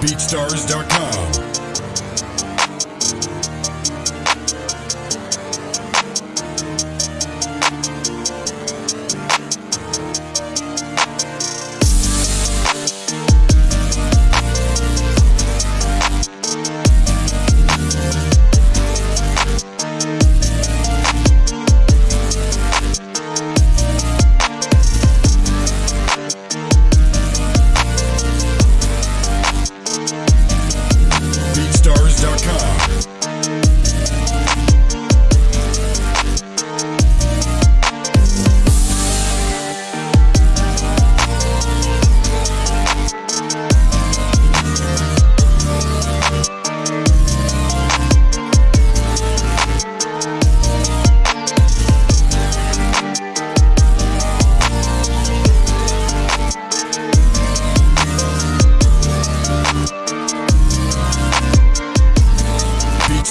BeatStars.com.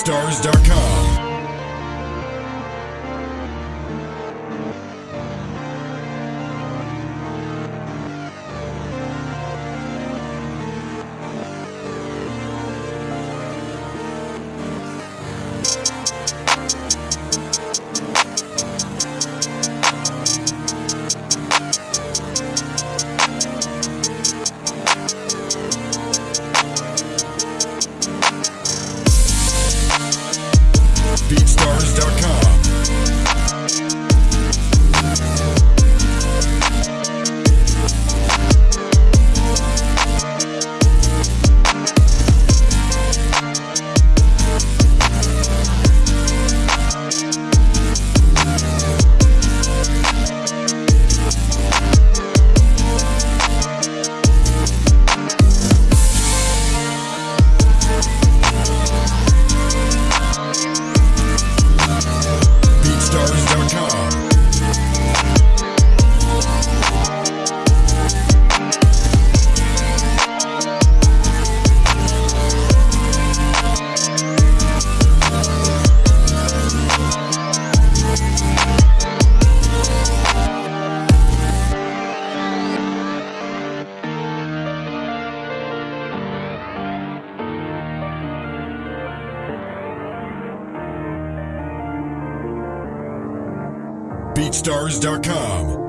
BeatStars.com. BeatStars.com. BeatStars.com.